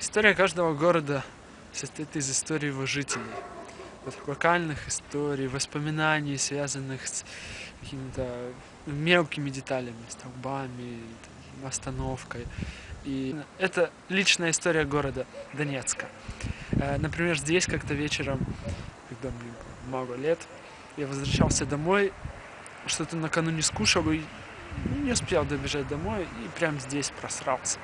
История каждого города состоит из истории его жителей. Вот локальных историй, воспоминаний, связанных с какими-то мелкими деталями, столбами, остановкой. И это личная история города Донецка. Э, например, здесь как-то вечером, когда мне много лет, я возвращался домой, что-то накануне скушал и не успел добежать домой, и прям здесь просрался.